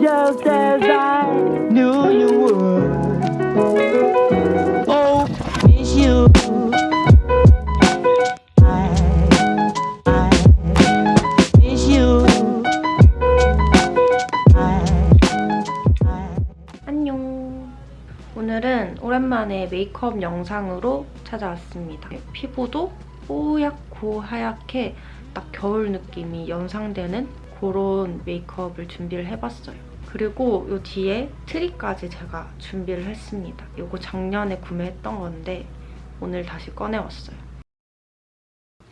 just as I knew you would. Oh, miss you. 오늘은 오랜만에 메이크업 영상으로 찾아왔습니다. 피부도 뽀얗고 하얗게 딱 겨울 느낌이 연상되는 그런 메이크업을 준비를 해봤어요. 그리고 이 뒤에 트리까지 제가 준비를 했습니다. 이거 작년에 구매했던 건데 오늘 다시 꺼내왔어요.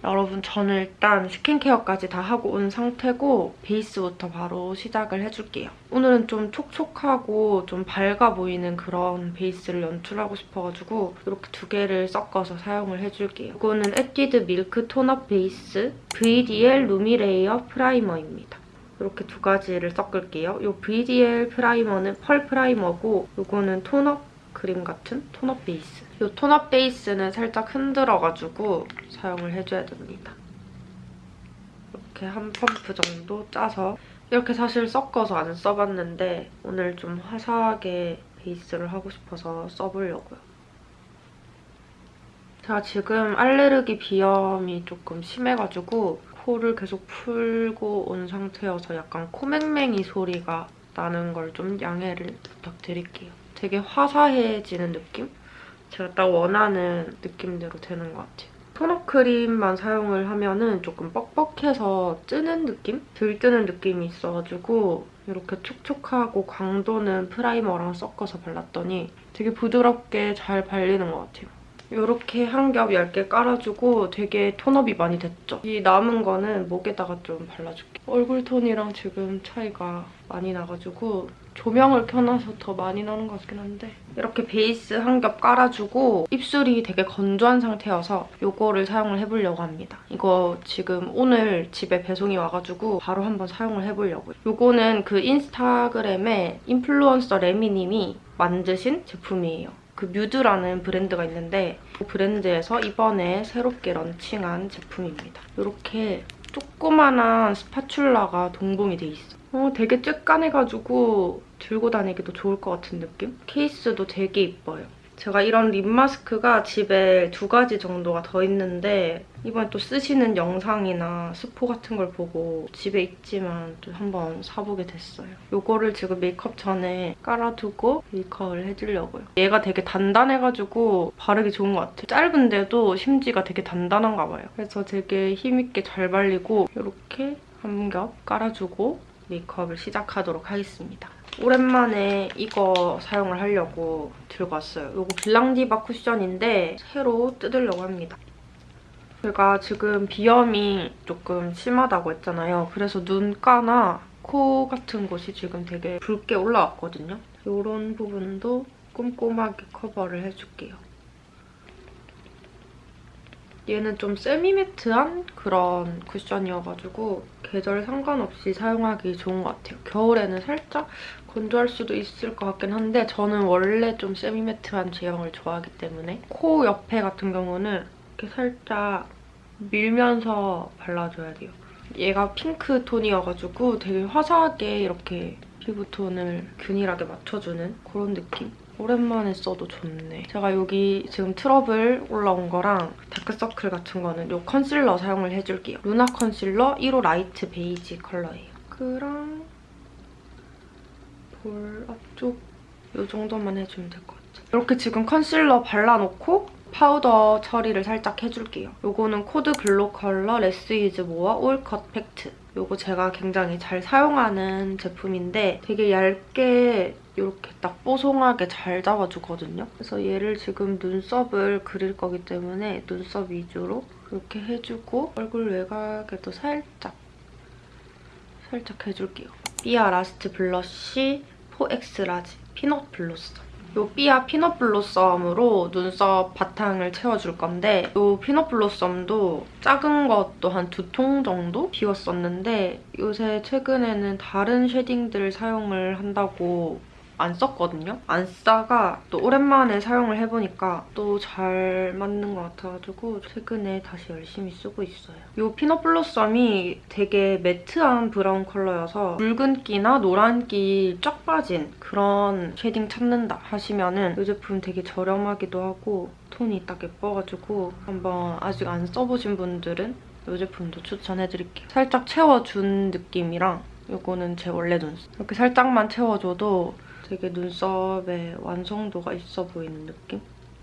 여러분 저는 일단 스킨케어까지 다 하고 온 상태고 베이스부터 바로 시작을 해줄게요. 오늘은 좀 촉촉하고 좀 밝아 보이는 그런 베이스를 연출하고 싶어가지고 이렇게 두 개를 섞어서 사용을 해줄게요. 이거는 에뛰드 밀크 톤업 베이스 VDL 루미레이어 프라이머입니다. 이렇게 두 가지를 섞을게요. 이 VDL primer는 펄 primer고 이거는 tone-up 크림 같은 tone-up 베이스. 이 tone-up 베이스는 살짝 흔들어가지고 사용을 해줘야 됩니다. 이렇게 한 펌프 정도 짜서 이렇게 사실 섞어서 안 써봤는데 오늘 좀 화사하게 베이스를 하고 싶어서 써보려고요. 제가 지금 알레르기 비염이 조금 심해가지고 코를 계속 풀고 온 상태여서 약간 코맹맹이 소리가 나는 걸 좀 양해를 부탁드릴게요. 되게 화사해지는 느낌? 제가 딱 원하는 느낌대로 되는 것 같아요. tone-up 크림만 사용을 하면 은 조금 뻑뻑해서 뜨는 느낌? 들뜨는 느낌이 있어가지고 이렇게 촉촉하고 광 도는 primer랑 섞어서 발랐더니 되게 부드럽게 잘 발리는 것 같아요. 이렇게 한 겹 얇게 깔아주고 되게 tone-up이 많이 됐죠? 이 남은 거는 목에다가 좀 발라줄게요. 얼굴 톤이랑 지금 차이가 많이 나가지고 조명을 켜놔서 더 많이 나는 것 같긴 한데 이렇게 베이스 한 겹 깔아주고 입술이 되게 건조한 상태여서 이거를 사용을 해보려고 합니다. 이거 지금 오늘 집에 배송이 와가지고 바로 한번 사용을 해보려고요. 이거는 그 인스타그램에 인플루언서 레미님이 만드신 제품이에요. 그 뮤드라는 브랜드가 있는데 그 브랜드에서 이번에 새롭게 런칭한 제품입니다. 이렇게 조그만한 spatula가 동봉이 돼 있어. 어, 되게 쬐깐해가지고 들고 다니기도 좋을 것 같은 느낌? 케이스도 되게 이뻐요. 제가 이런 립 마스크가 집에 두 가지 정도가 더 있는데 이번에 또 쓰시는 영상이나 스포 같은 걸 보고 집에 있지만 또 한번 사보게 됐어요. 이거를 지금 메이크업 전에 깔아두고 메이크업을 해주려고요. 얘가 되게 단단해가지고 바르기 좋은 것 같아요. 짧은데도 심지가 되게 단단한가 봐요. 그래서 되게 힘있게 잘 발리고 이렇게 한 겹 깔아주고 메이크업을 시작하도록 하겠습니다. 오랜만에 이거 사용을 하려고 들고 왔어요. 이거 빌랑디바 쿠션인데 새로 뜯으려고 합니다. 제가 지금 비염이 조금 심하다고 했잖아요. 그래서 눈가나 코 같은 곳이 지금 되게 붉게 올라왔거든요. 이런 부분도 꼼꼼하게 커버를 해줄게요. 얘는 좀 세미매트한 그런 쿠션이어가지고 계절 상관없이 사용하기 좋은 것 같아요. 겨울에는 살짝 건조할 수도 있을 것 같긴 한데 저는 원래 좀 semi-matte한 제형을 좋아하기 때문에 코 옆에 같은 경우는 이렇게 살짝 밀면서 발라줘야 돼요. 얘가 핑크 톤이어가지고 되게 화사하게 이렇게 피부톤을 균일하게 맞춰주는 그런 느낌? 오랜만에 써도 좋네. 제가 여기 지금 트러블 올라온 거랑 다크서클 같은 거는 이 컨실러 사용을 해줄게요. 루나 컨실러 1호 light beige 컬러예요. 그랑 볼 앞쪽 이 정도만 해주면 될 것 같아요. 이렇게 지금 컨실러 발라놓고 파우더 처리를 살짝 해줄게요. 이거는 코드 글로 컬러 Less is More 올컷 팩트. 이거 제가 굉장히 잘 사용하는 제품인데 되게 얇게 이렇게 딱 뽀송하게 잘 잡아주거든요. 그래서 얘를 지금 눈썹을 그릴 거기 때문에 눈썹 위주로 이렇게 해주고 얼굴 외곽에도 살짝 살짝 해줄게요. 삐아 Last Blush 4X Large Peanut Blossom. 이 삐아 Peanut Blossom으로 눈썹 바탕을 채워줄 건데 이 Peanut Blossom도 작은 것도 한 두 통 정도 비웠었는데 요새 최근에는 다른 shading들 사용을 한다고 안 썼거든요. 안 쓰다가 또 오랜만에 사용을 해보니까 또 잘 맞는 것 같아가지고 최근에 다시 열심히 쓰고 있어요. 이 Peanut Blossom이 되게 matte한 브라운 컬러여서 붉은기나 노란기 쫙 빠진 그런 shading 찾는다 하시면 은 이 제품 되게 저렴하기도 하고 톤이 딱 예뻐가지고 한번 아직 안 써보신 분들은 이 제품도 추천해드릴게요. 살짝 채워준 느낌이랑 이거는 제 원래 눈썹. 이렇게 살짝만 채워줘도 되게 눈썹에 완성도가 있어 보이는 느낌?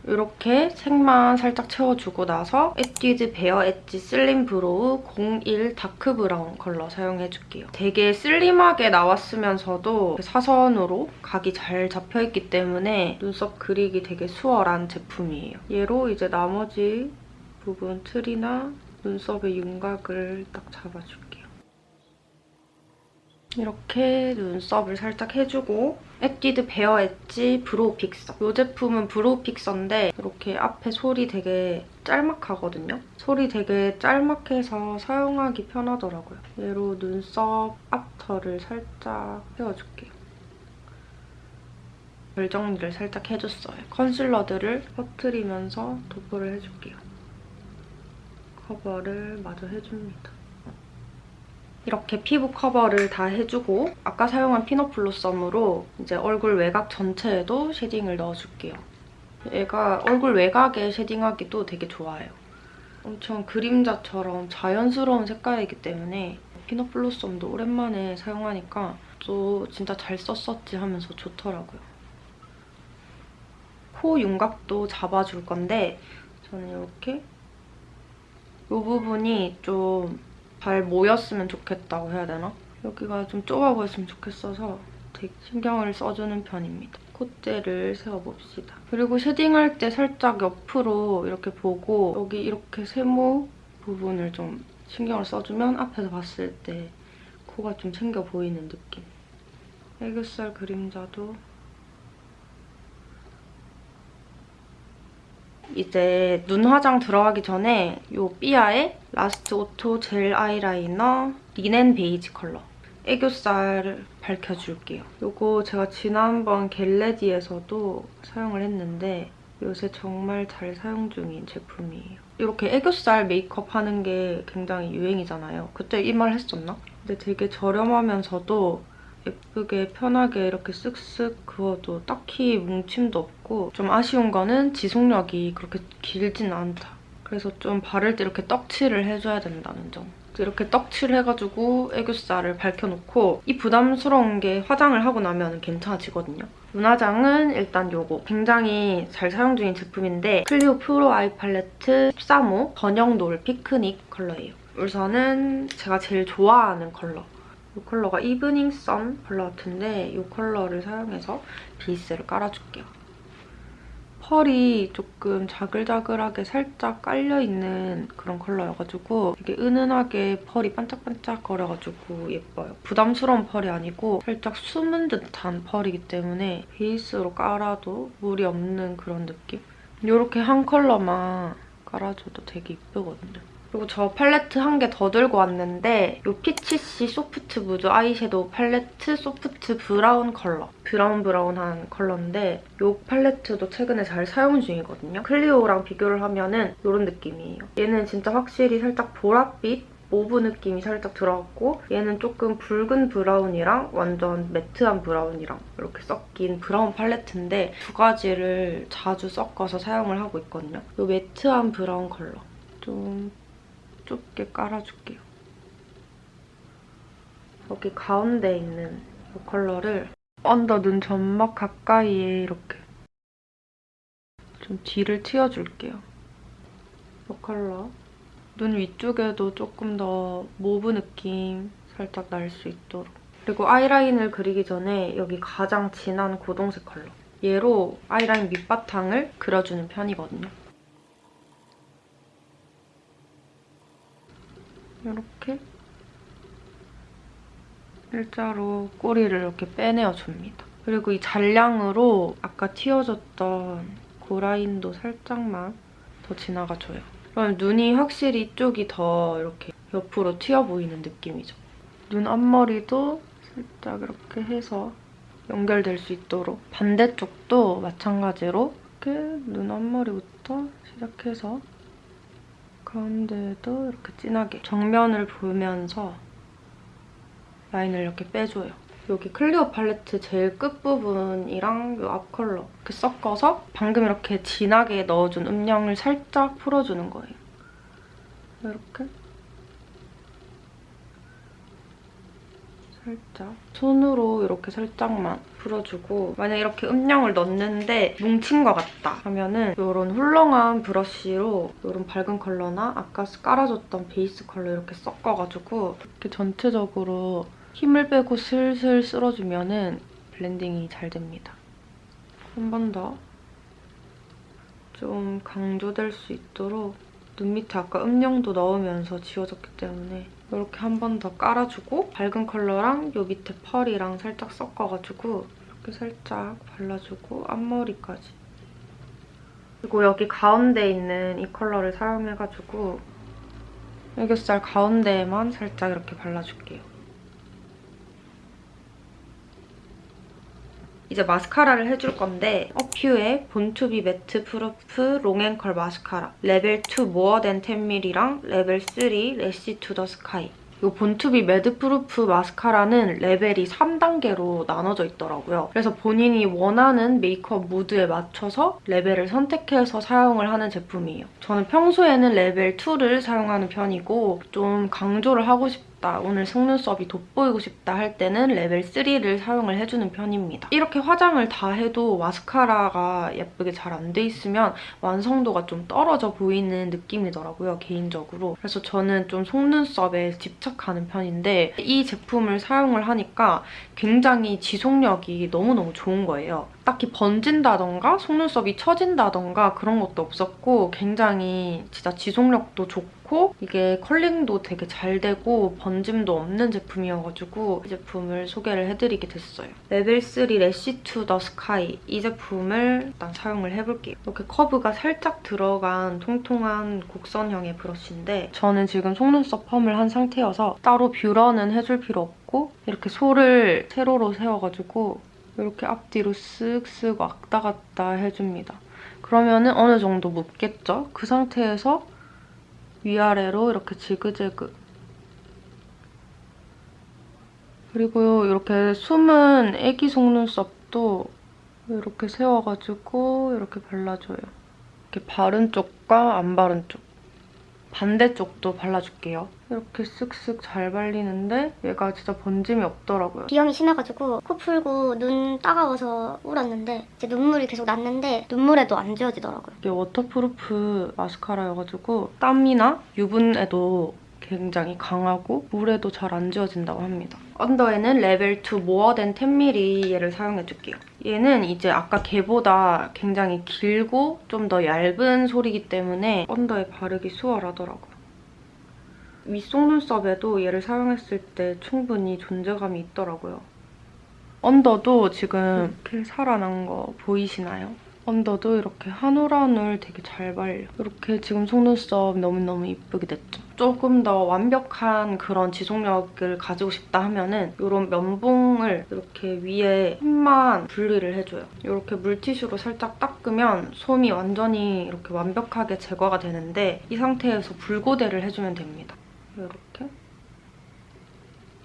이렇게 색만 살짝 채워주고 나서 에뛰드 Bare Edge Slim Brow 01 dark brown 컬러 사용해줄게요. 되게 슬림하게 나왔으면서도 사선으로 각이 잘 잡혀있기 때문에 눈썹 그리기 되게 수월한 제품이에요. 얘로 이제 나머지 부분 틀이나 눈썹의 윤곽을 딱 잡아줄게요. 이렇게 눈썹을 살짝 해주고 에뛰드 Bare Edge Brow Fixer. 이 제품은 brow fixer인데 이렇게 앞에 솔이 되게 짤막하거든요. 솔이 되게 짤막해서 사용하기 편하더라고요. 얘로 눈썹 앞털을 살짝 세워줄게요. 결 정리를 살짝 해줬어요. concealer들을 퍼트리면서 도포를 해줄게요. 커버를 마저 해줍니다. 이렇게 피부 커버를 다 해주고 아까 사용한 Peanut Blossom으로 이제 얼굴 외곽 전체에도 shading을 넣어줄게요. 얘가 얼굴 외곽에 shading하기도 되게 좋아요. 엄청 그림자처럼 자연스러운 색깔이기 때문에 Peanut Blossom도 오랜만에 사용하니까 또 진짜 잘 썼었지 하면서 좋더라고요. 코 윤곽도 잡아줄 건데 저는 이렇게 이 부분이 좀 잘 모였으면 좋겠다고 해야 되나? 여기가 좀 좁아 보였으면 좋겠어서 되게 신경을 써주는 편입니다. 콧대를 세워봅시다. 그리고 쉐딩할 때 살짝 옆으로 이렇게 보고 여기 이렇게 세모 부분을 좀 신경을 써주면 앞에서 봤을 때 코가 좀 챙겨 보이는 느낌. 애교살 그림자도 이제 눈 화장 들어가기 전에 이 삐아의 Last Auto Gel Eyeliner Linen Beige 컬러 애교살을 밝혀줄게요. 이거 제가 지난번 Get Ready에서도 사용을 했는데 요새 정말 잘 사용 중인 제품이에요. 이렇게 애교살 메이크업 하는 게 굉장히 유행이잖아요. 그때 이 말 했었나? 근데 되게 저렴하면서도 예쁘게 편하게 이렇게 쓱쓱 그어도 딱히 뭉침도 없고 좀 아쉬운 거는 지속력이 그렇게 길진 않다. 그래서 좀 바를 때 이렇게 떡칠을 해줘야 된다는 점. 이렇게 떡칠 해가지고 애교살을 밝혀놓고 이 부담스러운 게 화장을 하고 나면 괜찮아지거든요. 눈화장은 일단 요거 굉장히 잘 사용 중인 제품인데 클리오 Pro Eye Palette 13호 번영 노을 피크닉 컬러예요. 우선은 제가 제일 좋아하는 컬러 이 컬러가 Evening Sun 컬러 같은데 이 컬러를 사용해서 베이스를 깔아줄게요. 펄이 조금 자글자글하게 살짝 깔려있는 그런 컬러여가지고 되게 은은하게 펄이 반짝반짝 거려가지고 예뻐요. 부담스러운 펄이 아니고 살짝 숨은 듯한 펄이기 때문에 베이스로 깔아도 무리 없는 그런 느낌? 이렇게 한 컬러만 깔아줘도 되게 예쁘거든요. 그리고 저 팔레트 한 개 더 들고 왔는데 이 Peachish Soft Mood 아이섀도우 팔레트 소프트 브라운 컬러. 브라운 브라운한 컬러인데 이 팔레트도 최근에 잘 사용 중이거든요. 클리오랑 비교를 하면 은 이런 느낌이에요. 얘는 진짜 확실히 살짝 보랏빛 mauve 느낌이 살짝 들어갔고 얘는 조금 붉은 브라운이랑 완전 매트한 브라운이랑 이렇게 섞인 브라운 팔레트인데 두 가지를 자주 섞어서 사용을 하고 있거든요. 이 매트한 브라운 컬러. 좀 좁게 깔아줄게요. 여기 가운데 있는 이 컬러를 언더 눈 점막 가까이에 이렇게 좀 뒤를 틔워줄게요. 이 컬러. 눈 위쪽에도 조금 더 mauve 느낌 살짝 날 수 있도록. 그리고 아이라인을 그리기 전에 여기 가장 진한 고동색 컬러. 얘로 아이라인 밑바탕을 그려주는 편이거든요. 이렇게 일자로 꼬리를 이렇게 빼내어줍니다. 그리고 이 잔량으로 아까 틔워줬던 고라인도 살짝만 더 지나가줘요. 그럼 눈이 확실히 이쪽이 더 이렇게 옆으로 튀어 보이는 느낌이죠. 눈 앞머리도 살짝 이렇게 해서 연결될 수 있도록 반대쪽도 마찬가지로 이렇게 눈 앞머리부터 시작해서 가운데에도 이렇게 진하게 정면을 보면서 라인을 이렇게 빼줘요. 여기 클리오 팔레트 제일 끝부분이랑 이 앞 컬러 이렇게 섞어서 방금 이렇게 진하게 넣어준 음영을 살짝 풀어주는 거예요. 이렇게 살짝 손으로 이렇게 살짝만 풀어주고 만약 이렇게 음영을 넣는데 뭉친 것 같다 하면은 이런 헐렁한 브러쉬로 이런 밝은 컬러나 아까 깔아줬던 베이스 컬러 이렇게 섞어가지고 이렇게 전체적으로 힘을 빼고 슬슬 쓸어주면 은 블렌딩이 잘 됩니다. 한 번 더 좀 강조될 수 있도록 눈 밑에 아까 음영도 넣으면서 지워졌기 때문에 이렇게 한 번 더 깔아주고 밝은 컬러랑 요 밑에 펄이랑 살짝 섞어가지고 이렇게 살짝 발라주고 앞머리까지 그리고 여기 가운데 있는 이 컬러를 사용해가지고 애교살 가운데에만 살짝 이렇게 발라줄게요. 이제 마스카라를 해줄 건데 어퓨의 Born to be Madproof Long and Curl 마스카라 레벨 2 More Than 10mm랑 레벨 3 Lash to the Sky 이 Born to be Madproof 마스카라는 레벨이 3단계로 나눠져 있더라고요. 그래서 본인이 원하는 메이크업 무드에 맞춰서 레벨을 선택해서 사용을 하는 제품이에요. 저는 평소에는 레벨 2를 사용하는 편이고 좀 강조를 하고 싶 싶다, 오늘 속눈썹이 돋보이고 싶다 할 때는 레벨 3를 사용을 해주는 편입니다. 이렇게 화장을 다 해도 마스카라가 예쁘게 잘 안 돼 있으면 완성도가 좀 떨어져 보이는 느낌이더라고요, 개인적으로. 그래서 저는 좀 속눈썹에 집착하는 편인데 이 제품을 사용을 하니까 굉장히 지속력이 너무너무 좋은 거예요. 딱히 번진다던가 속눈썹이 처진다던가 그런 것도 없었고 굉장히 진짜 지속력도 좋고 이게 컬링도 되게 잘 되고 번짐도 없는 제품이어가지고 이 제품을 소개를 해드리게 됐어요. 레벨 3 Lash to the Sky 이 제품을 일단 사용을 해볼게요. 이렇게 커브가 살짝 들어간 통통한 곡선형의 브러쉬인데 저는 지금 속눈썹 펌을 한 상태여서 따로 뷰러는 해줄 필요 없고 이렇게 솔을 세로로 세워가지고 이렇게 앞뒤로 쓱쓱 왔다 갔다 해줍니다. 그러면 은 어느 정도 묻겠죠? 그 상태에서 위아래로 이렇게 지그재그 그리고 이렇게 숨은 애기 속눈썹도 이렇게 세워가지고 이렇게 발라줘요. 이렇게 바른 쪽과 안 바른 쪽. 반대쪽도 발라줄게요. 이렇게 쓱쓱 잘 발리는데 얘가 진짜 번짐이 없더라고요. 비염이 심해가지고 코 풀고 눈 따가워서 울었는데 이제 눈물이 계속 났는데 눈물에도 안 지워지더라고요. 이게 waterproof 마스카라여가지고 땀이나 유분에도 굉장히 강하고 물에도 잘 안 지워진다고 합니다. 언더에는 레벨 2 More Than 10mm 얘를 사용해줄게요. 얘는 이제 아까 걔보다 굉장히 길고 좀 더 얇은 솔이기 때문에 언더에 바르기 수월하더라고요. 윗속눈썹에도 얘를 사용했을 때 충분히 존재감이 있더라고요. 언더도 지금 이렇게 살아난 거 보이시나요? 언더도 이렇게 한올한올 되게 잘 발려. 이렇게 지금 속눈썹 너무너무 이쁘게 됐죠? 조금 더 완벽한 그런 지속력을 가지고 싶다 하면 은 이런 면봉을 이렇게 위에 솜만 분리를 해줘요. 이렇게 물티슈로 살짝 닦으면 솜이 완전히 이렇게 완벽하게 제거가 되는데 이 상태에서 불고데를 해주면 됩니다. 이렇게.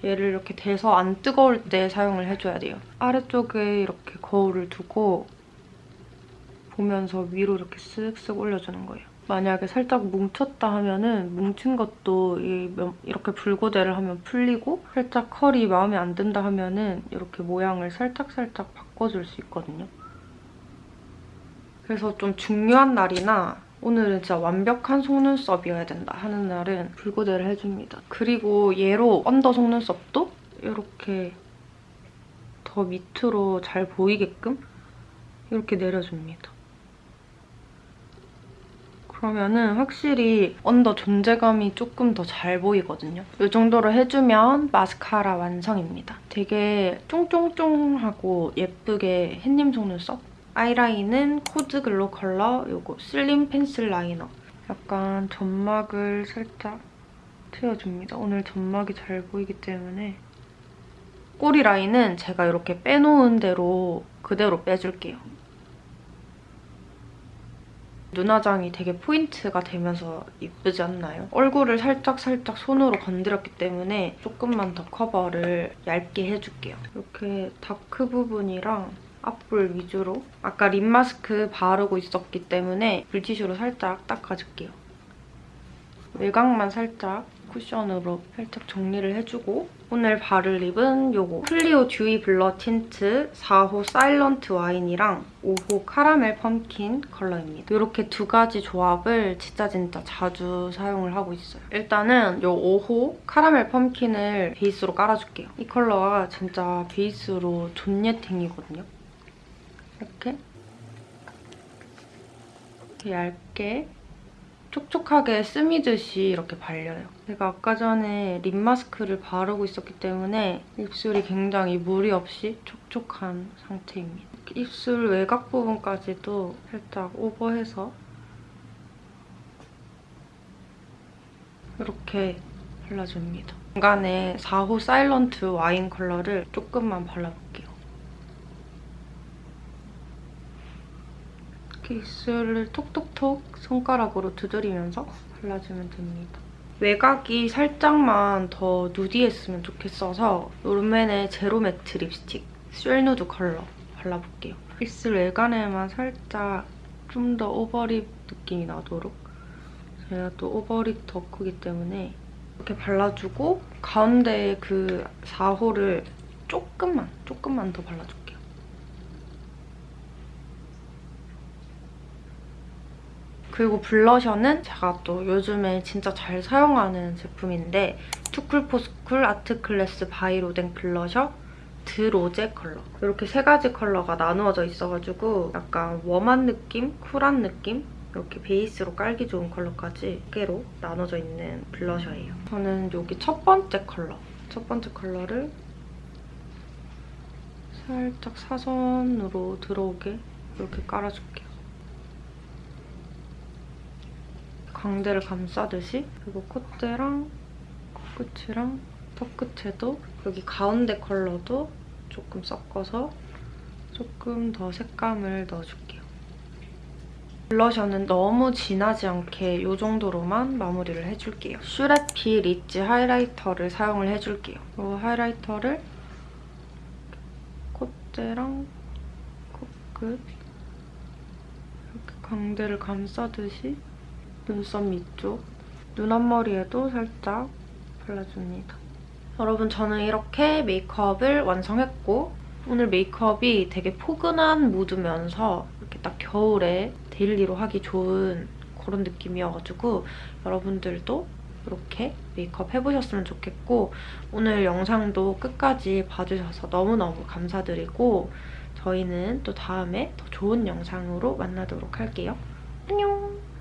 얘를 이렇게 대서 안 뜨거울 때 사용을 해줘야 돼요. 아래쪽에 이렇게 거울을 두고 보면서 위로 이렇게 쓱쓱 올려주는 거예요. 만약에 살짝 뭉쳤다 하면은 뭉친 것도 이렇게 불고데를 하면 풀리고 살짝 컬이 마음에 안 든다 하면은 이렇게 모양을 살짝살짝 바꿔줄 수 있거든요. 그래서 좀 중요한 날이나 오늘은 진짜 완벽한 속눈썹이어야 된다 하는 날은 불고데를 해줍니다. 그리고 얘로 언더 속눈썹도 이렇게 더 밑으로 잘 보이게끔 이렇게 내려줍니다. 그러면은 확실히 언더 존재감이 조금 더 잘 보이거든요. 이 정도로 해주면 마스카라 완성입니다. 되게 쫑쫑쫑하고 예쁘게 햇님 속눈썹? 아이라인은 코드 글로컬러 이거 슬림 펜슬 라이너. 약간 점막을 살짝 채워줍니다. 오늘 점막이 잘 보이기 때문에 꼬리 라인은 제가 이렇게 빼놓은 대로 그대로 빼줄게요. 눈화장이 되게 포인트가 되면서 이쁘지 않나요? 얼굴을 살짝살짝 손으로 건드렸기 때문에 조금만 더 커버를 얇게 해줄게요. 이렇게 dark 부분이랑 앞볼 위주로 아까 lip mask 바르고 있었기 때문에 물티슈로 살짝 닦아줄게요. 외곽만 살짝 쿠션으로 살짝 정리를 해주고 오늘 바를 lip은 요거 클리오 듀이 블러 틴트 4호 사일런트 와인이랑 5호 카라멜 펌킨 컬러입니다. 이렇게 두 가지 조합을 진짜 진짜 자주 사용을 하고 있어요. 일단은 요 5호 카라멜 펌킨을 베이스로 깔아줄게요. 이 컬러가 진짜 베이스로 존예탱이거든요. 이렇게 얇게 촉촉하게 스미듯이 이렇게 발려요. 제가 아까 전에 립 마스크를 바르고 있었기 때문에 입술이 굉장히 무리 없이 촉촉한 상태입니다. 입술 외곽 부분까지도 살짝 오버해서 이렇게 발라줍니다. 중간에 4호 사일런트 와인 컬러를 조금만 발라볼게요. 이렇게 입술을 톡톡톡 손가락으로 두드리면서 발라주면 됩니다. 외곽이 살짝만 더 nudy했으면 좋겠어서 롬앤의 제로 매트 립스틱 쉘누드 컬러 발라볼게요. 입술 외곽에만 살짝 좀 더 overlip 느낌이 나도록 제가 또 overlip 덕후기 때문에 이렇게 발라주고 가운데 그 4호를 조금만, 조금만 더 발라줄게요. 그리고 blusher는 제가 또 요즘에 진짜 잘 사용하는 제품인데 투쿨포스쿨 아트클래스 바이로댕 블러셔 드로제 컬러. 이렇게 세 가지 컬러가 나누어져 있어가지고 약간 warm한 느낌, 쿨한 느낌 이렇게 베이스로 깔기 좋은 컬러까지 두 개로 나눠져 있는 blusher예요. 저는 여기 첫 번째 컬러, 첫 번째 컬러를 살짝 사선으로 들어오게 이렇게 깔아줄게요. 광대를 감싸듯이 그리고 콧대랑 코끝이랑 턱끝에도 여기 가운데 컬러도 조금 섞어서 조금 더 색감을 넣어줄게요. 블러셔는 너무 진하지 않게 이 정도로만 마무리를 해줄게요. 슈레피 리치 하이라이터를 사용을 해줄게요. 이 하이라이터를 콧대랑 코끝 이렇게 광대를 감싸듯이 눈썹 밑쪽, 눈 앞머리에도 살짝 발라줍니다. 여러분 저는 이렇게 메이크업을 완성했고 오늘 메이크업이 되게 포근한 무드면서 이렇게 딱 겨울에 daily로 하기 좋은 그런 느낌이어가지고 여러분들도 이렇게 메이크업 해보셨으면 좋겠고 오늘 영상도 끝까지 봐주셔서 너무너무 감사드리고 저희는 또 다음에 더 좋은 영상으로 만나도록 할게요. 안녕!